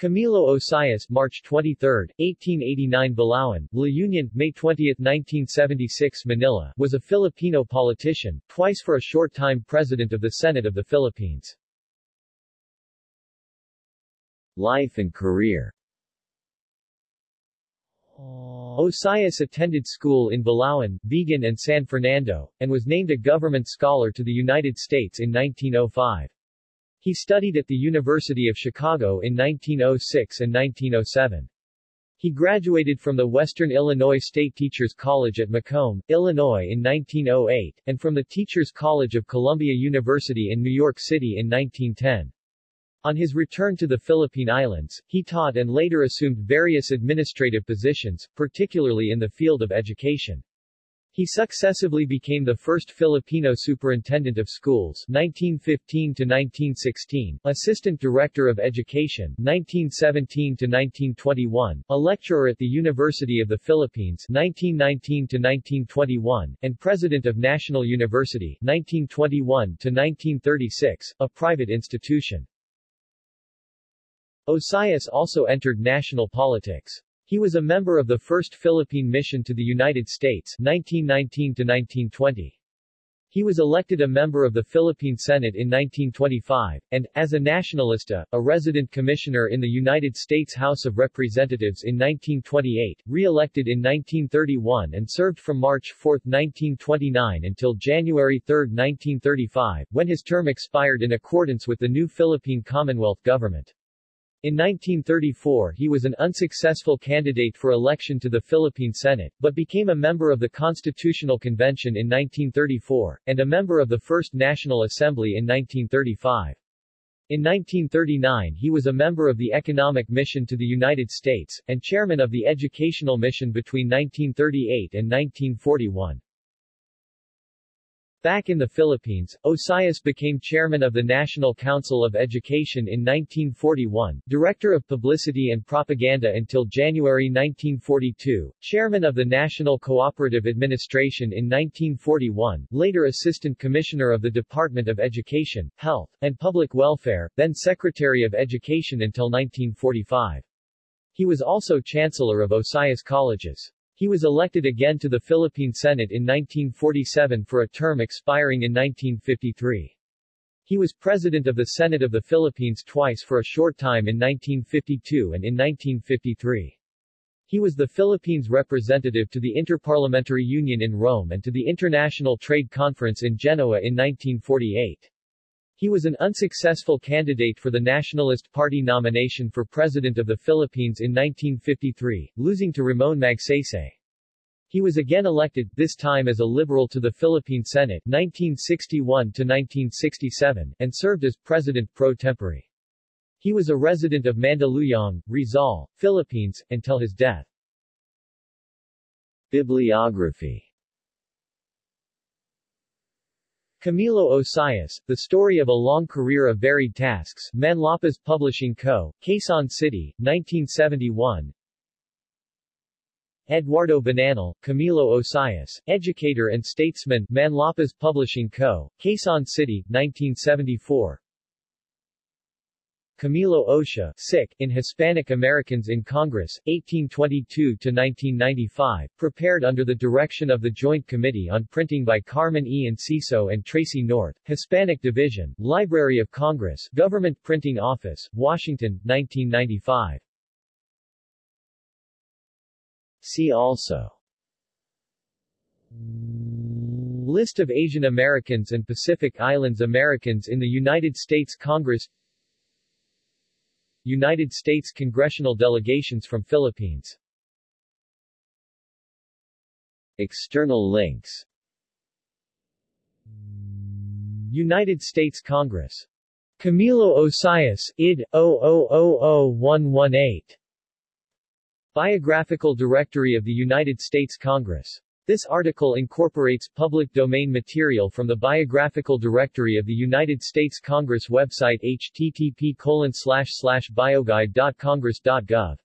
Camilo Osias March 23, 1889 Balaoan, La Union, May 20, 1976 Manila was a Filipino politician, twice for a short time President of the Senate of the Philippines. Life and career Osias attended school in Balaoan, Vigan and San Fernando, and was named a government scholar to the United States in 1905. He studied at the University of Chicago in 1906 and 1907. He graduated from the Western Illinois State Teachers College at Macomb, Illinois in 1908, and from the Teachers College of Columbia University in New York City in 1910. On his return to the Philippine Islands, he taught and later assumed various administrative positions, particularly in the field of education. He successively became the first Filipino superintendent of schools 1915 to 1916, assistant director of education 1917 to 1921, a lecturer at the University of the Philippines 1919 to 1921, and president of National University 1921 to 1936, a private institution. Osias also entered national politics. He was a member of the First Philippine Mission to the United States 1919 to 1920. He was elected a member of the Philippine Senate in 1925, and, as a nationalista, a resident commissioner in the United States House of Representatives in 1928, re-elected in 1931 and served from March 4, 1929 until January 3, 1935, when his term expired in accordance with the new Philippine Commonwealth government. In 1934 he was an unsuccessful candidate for election to the Philippine Senate, but became a member of the Constitutional Convention in 1934, and a member of the First National Assembly in 1935. In 1939 he was a member of the Economic Mission to the United States, and chairman of the Educational Mission between 1938 and 1941. Back in the Philippines, Osias became chairman of the National Council of Education in 1941, director of publicity and propaganda until January 1942, chairman of the National Cooperative Administration in 1941, later assistant commissioner of the Department of Education, Health, and Public Welfare, then secretary of education until 1945. He was also chancellor of Osias Colleges. He was elected again to the Philippine Senate in 1947 for a term expiring in 1953. He was President of the Senate of the Philippines twice for a short time in 1952 and in 1953. He was the Philippines' representative to the Interparliamentary Union in Rome and to the International Trade Conference in Genoa in 1948. He was an unsuccessful candidate for the Nationalist Party nomination for President of the Philippines in 1953, losing to Ramon Magsaysay. He was again elected, this time as a liberal to the Philippine Senate 1961-1967, and served as President pro tempore. He was a resident of Mandaluyong, Rizal, Philippines, until his death. Bibliography Camilo Osias, The Story of a Long Career of Varied Tasks, Manlapaz Publishing Co., Quezon City, 1971 Eduardo Bananal, Camilo Osias, Educator and Statesman, Manlapaz Publishing Co., Quezon City, 1974 Camilo Ocia, Sic, in Hispanic Americans in Congress, 1822-1995, prepared under the direction of the Joint Committee on Printing by Carmen E. Enciso and Tracy North, Hispanic Division, Library of Congress, Government Printing Office, Washington, 1995. See also List of Asian Americans and Pacific Islands Americans in the United States Congress United States congressional delegations from Philippines. External links. United States Congress. Camilo Osias, id. 0000118 Biographical Directory of the United States Congress this article incorporates public domain material from the Biographical Directory of the United States Congress website http bioguide.congress.gov